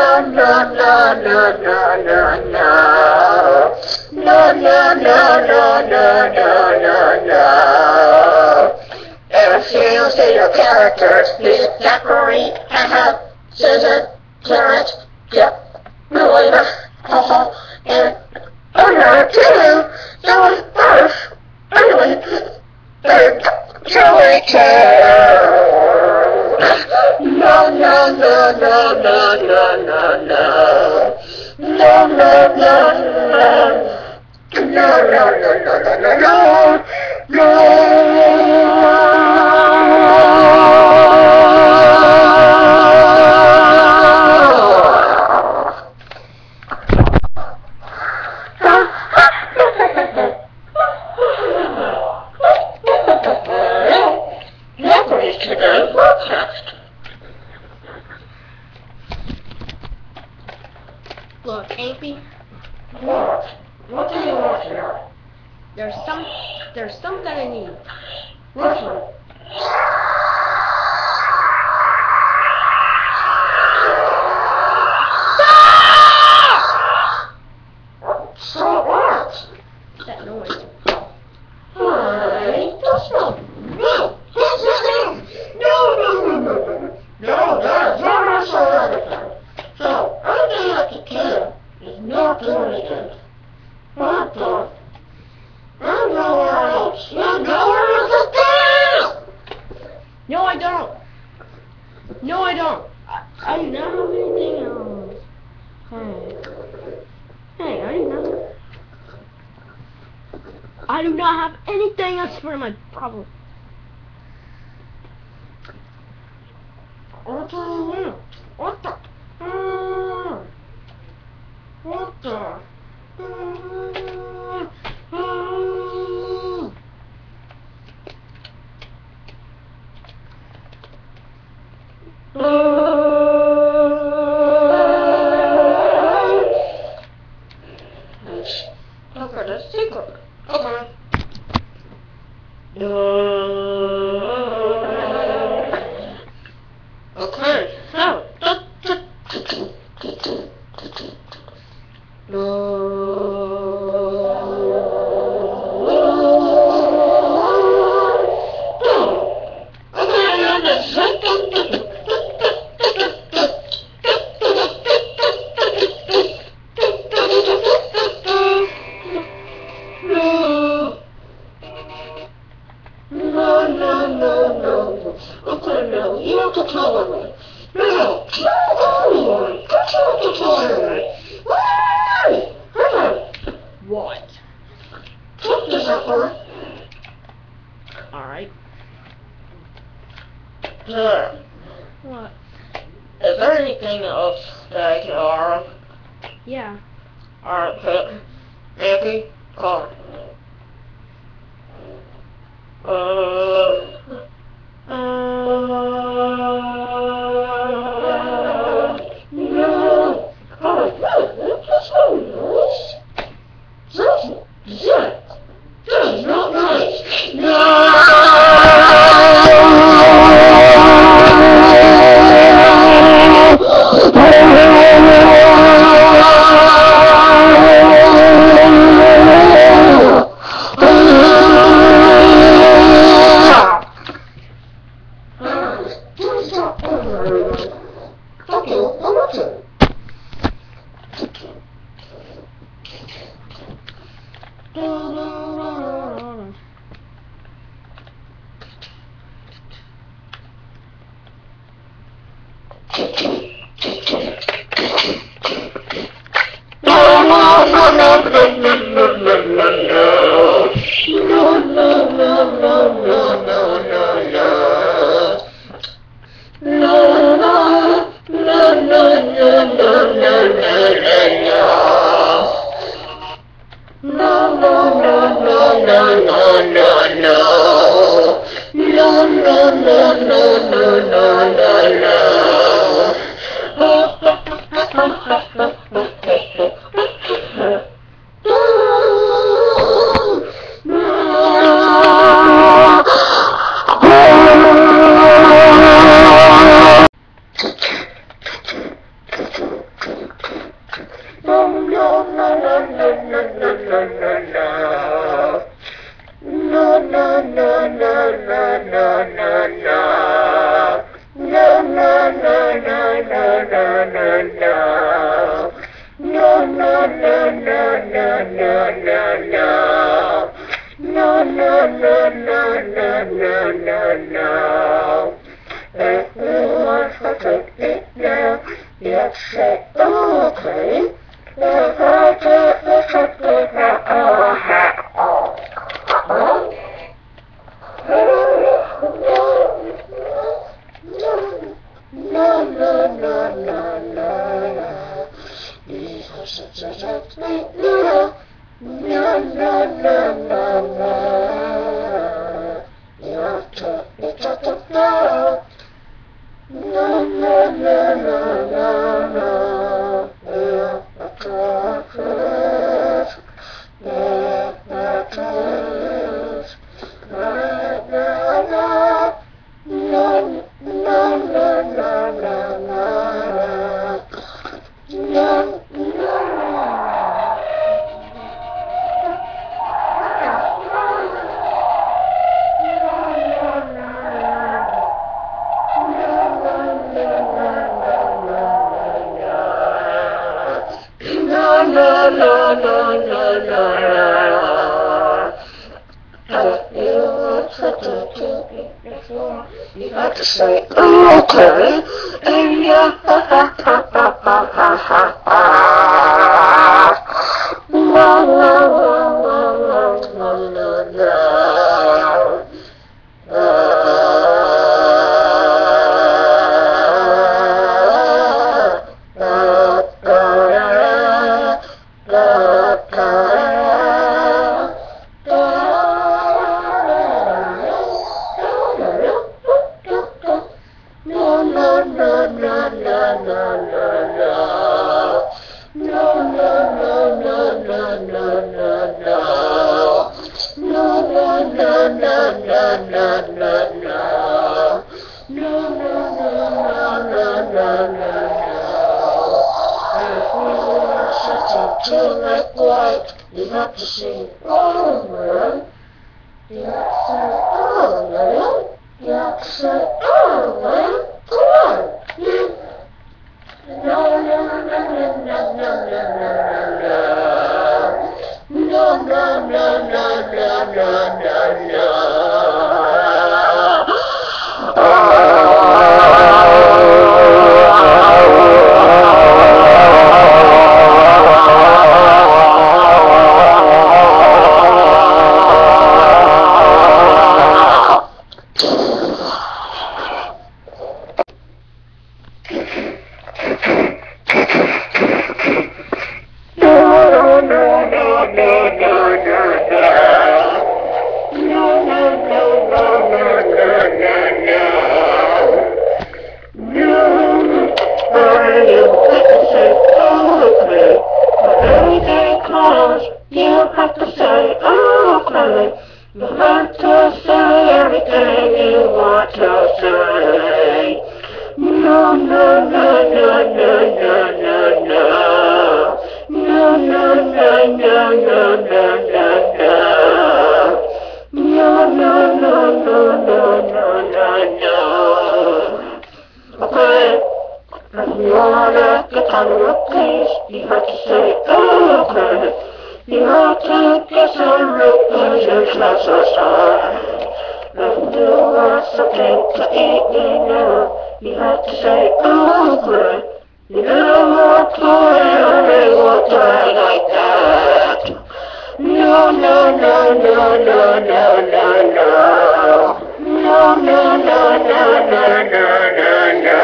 no, no, no, no, no, no, no. No, no, no, no, no, no, no, no. Ever characters, music factory, haha, Susan, Terrence, yep, Melina, haha, and too. So was first, anyway, third, Joey No, no, no, no, no, no, no, no. No, no, no, no. No, no, no, no, no, no, no. No. This way. that's where my problem. What the? What the? Uh, what the? Uh, What? take this effort. Alright. There. What? Is there anything else that I can? Yeah. Alright, Pip. Yankee, call. No, no, no, no, no, no, no, no, no, no. No, no, no, no, no, no, no, no. No, no, no, no, no, no, no, no. If you want to take it now, you say, okay. If No, no, no. You to you say, okay, and yeah, ha, ha, ha, ha, ha, ha, ha, no, no, no, no, no, no, no. If you have to sing over. You have to say, man. You have to say, man. Come on. You. No, no, no, no, no, no, no, no, no. No, no, no, no, no, no, no, no. You know what, boy, I mean, what no, no, no, no, no, no, no. No, no, no, no, no, no, no, no.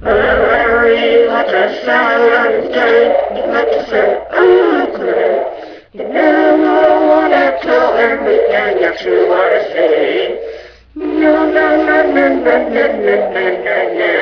Very much a silent day. You have to say, okay. You never want to tell everything that you want to say. No, no, no, no, no, no, no, no, no, no.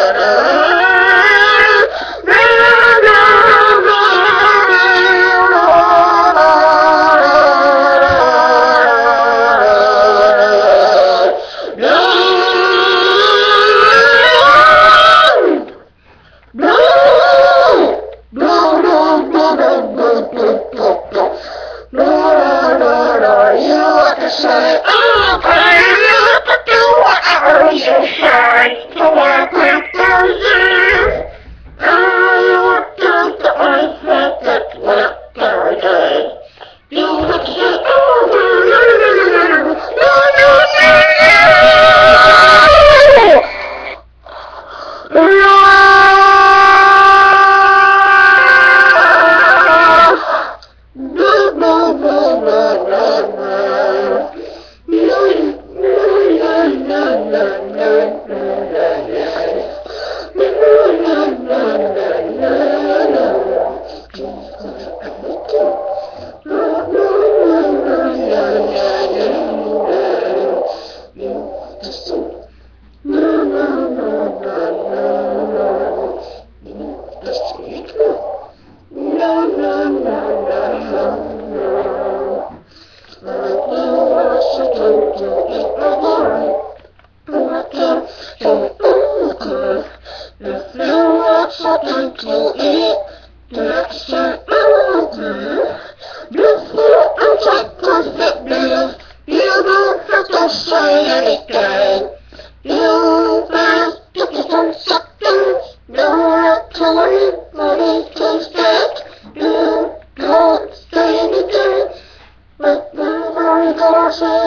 Guru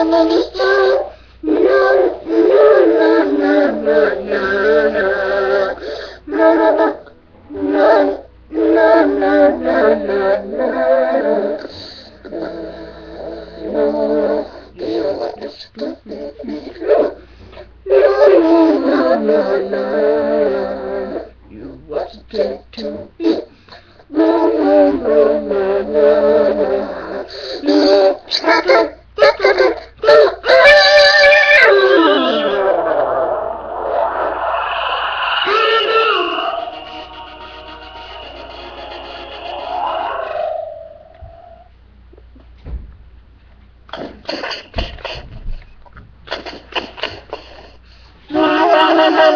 You want to take to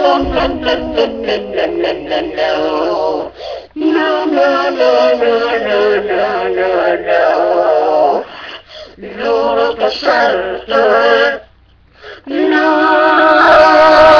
no, no, no, no, no, no, no. No, no, no, no, no, no, no, no. No, no, no, no, no.